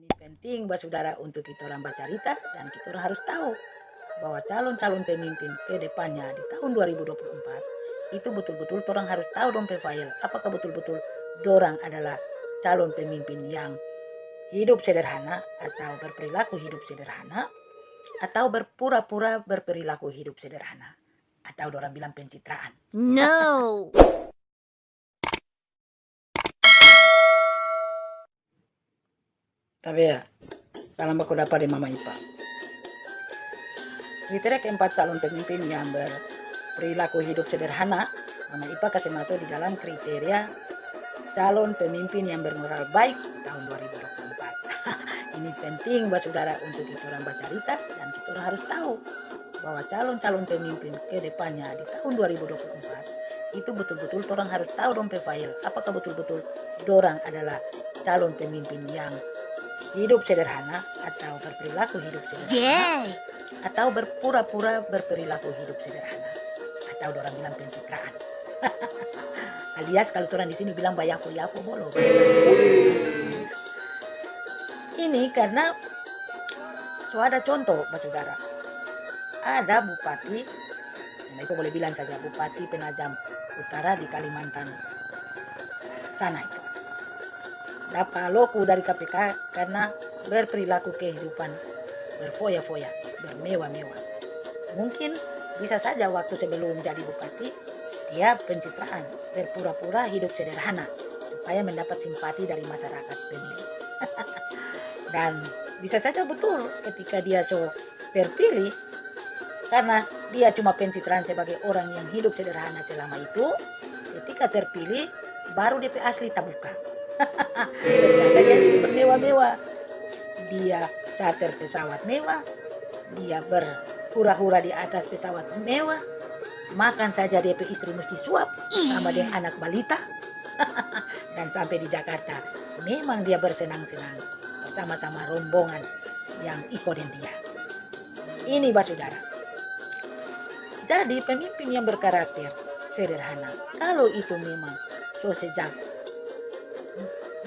Ini penting buat saudara untuk kita orang baca cerita dan kita orang harus tahu bahwa calon-calon pemimpin ke depannya di tahun 2024 itu betul-betul orang harus tahu dong file apakah betul-betul dorang adalah calon pemimpin yang hidup sederhana atau berperilaku hidup sederhana atau berpura-pura berperilaku hidup sederhana atau orang bilang pencitraan. No. Tapi ya, salam dapat di Mama Ipa. Kriteria keempat calon pemimpin yang berperilaku hidup sederhana, Mama Ipa kasih masuk di dalam kriteria calon pemimpin yang bermoral baik tahun 2024. Ini penting buat saudara untuk kita orang baca cerita dan kita orang harus tahu bahwa calon-calon pemimpin ke depannya di tahun 2024 itu betul-betul orang harus tahu dong file apakah betul-betul orang adalah calon pemimpin yang hidup sederhana atau berperilaku hidup sederhana. Yeah. atau berpura-pura berperilaku hidup sederhana. Atau orang bilang pencitraan. Alias kalau orang di sini bilang bayaku yaku bolo. Ini karena so ada contoh Pak Saudara. Ada bupati nah itu boleh bilang saja bupati penajam utara di Kalimantan. Sana itu dapat loku dari KPK karena berperilaku kehidupan. Berfoya-foya bermewah-mewah. Mungkin bisa saja waktu sebelum jadi bupati dia pencitraan berpura-pura hidup sederhana supaya mendapat simpati dari masyarakat pemilih dan bisa saja betul ketika dia so terpilih karena dia cuma pencitraan sebagai orang yang hidup sederhana selama itu ketika terpilih baru DP asli tabuka hidup bermewah-mewah dia charter pesawat mewah dia berhura-hura di atas pesawat mewah makan saja DP istri mesti suap sama dengan anak balita. Dan sampai di Jakarta memang dia bersenang-senang bersama-sama rombongan yang ikutin dia. Ini Mbak Saudara. Jadi pemimpin yang berkarakter sederhana. Kalau itu memang so sejak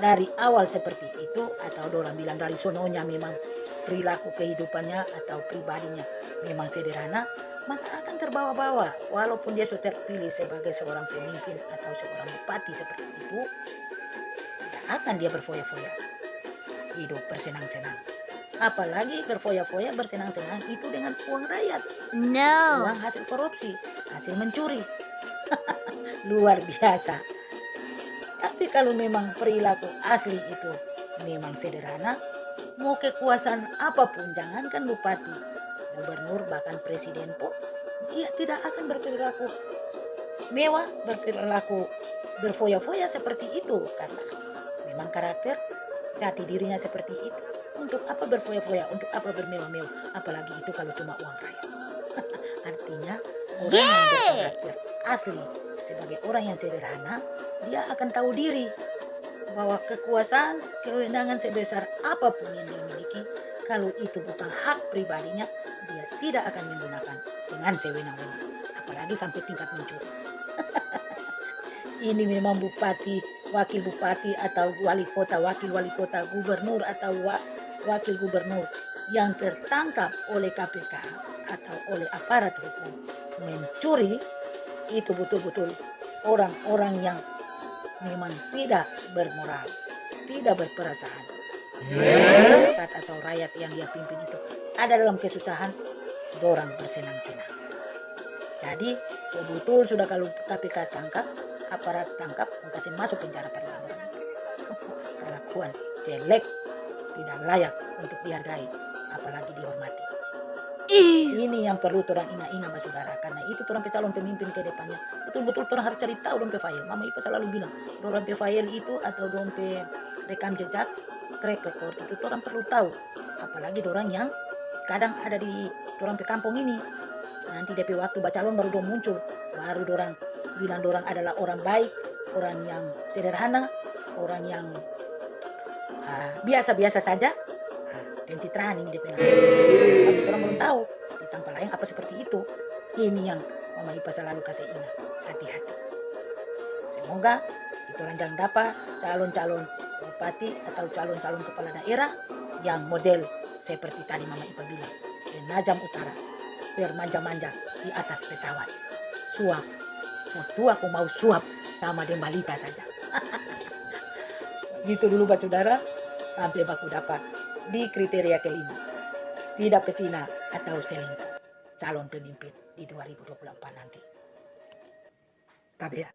dari awal seperti itu atau orang bilang dari sononya memang perilaku kehidupannya atau pribadinya memang sederhana maka akan terbawa-bawa. Walaupun dia sudah terpilih sebagai seorang pemimpin atau seorang bupati seperti itu tidak akan dia berfoya-foya. Hidup bersenang-senang. Apalagi berfoya-foya bersenang-senang itu dengan uang rakyat. No. uang hasil korupsi hasil mencuri. Luar biasa tapi kalau memang perilaku asli itu memang sederhana mau kekuasaan apa pun jangankan bupati gubernur bahkan presiden pun dia tidak akan berperilaku mewah berperilaku berfoya-foya seperti itu. Karena memang karakter jati dirinya seperti itu. Untuk apa berfoya-foya? Untuk apa bermewah-mewah? Apalagi itu kalau cuma uang rakyat. Artinya orang yang berkarakter asli sebagai orang yang sederhana dia akan tahu diri bahwa kekuasaan kewenangan sebesar apa pun yang dia miliki kalau itu bukan hak pribadinya dia tidak akan menggunakan dengan sewenang-wenang apalagi sampai tingkat mencuri ini memang bupati wakil bupati atau wali kota wakil wali kota gubernur atau wa, wakil gubernur yang tertangkap oleh KPK atau oleh aparat hukum mencuri itu betul-betul orang-orang yang memang tidak bermoral, tidak berperasaan. Masyarakat atau rakyat yang dia pimpin itu ada dalam kesusahan, dorang bersenang-senang. Jadi, betul sudah kalau KPK tangkap, aparat tangkap, kasih masuk penjara pada orang. Perlakuan jelek, tidak layak untuk dihargai, apalagi dihormati. Ini yang perlu orang ina-ina mas saudara karena itu orang calon pemimpin ke depannya. Betul-betul orang harus cari tahu dompe file. Mama Ipa selalu bilang dompe file itu atau dompe rekam jejak track record itu orang perlu tahu. Apalagi orang yang kadang ada di orang pe kampung ini. Nanti DP waktu baca calon baru dong muncul. Baru orang bilang orang adalah orang baik orang yang sederhana orang yang ah, biasa-biasa saja. ah, pencitraan ini DP tapi orang belum tahu di tanpa lain apa seperti itu. Ini yang Mama Ipa selalu kasih ingat. Hati-hati. Semoga itu orang jangan dapat calon-calon bupati atau calon-calon kepala daerah yang model seperti tadi Mama Ipa bilang. Penajam utara, bermanja-manja di atas pesawat. Suap, waktu aku mau suap sama Dembalita saja. Gitu dulu Pak Saudara, sampai baku dapat di kriteria kelima. Tidak pesina atau selingkuh calon pemimpin di 2024 nanti. Tapi ya,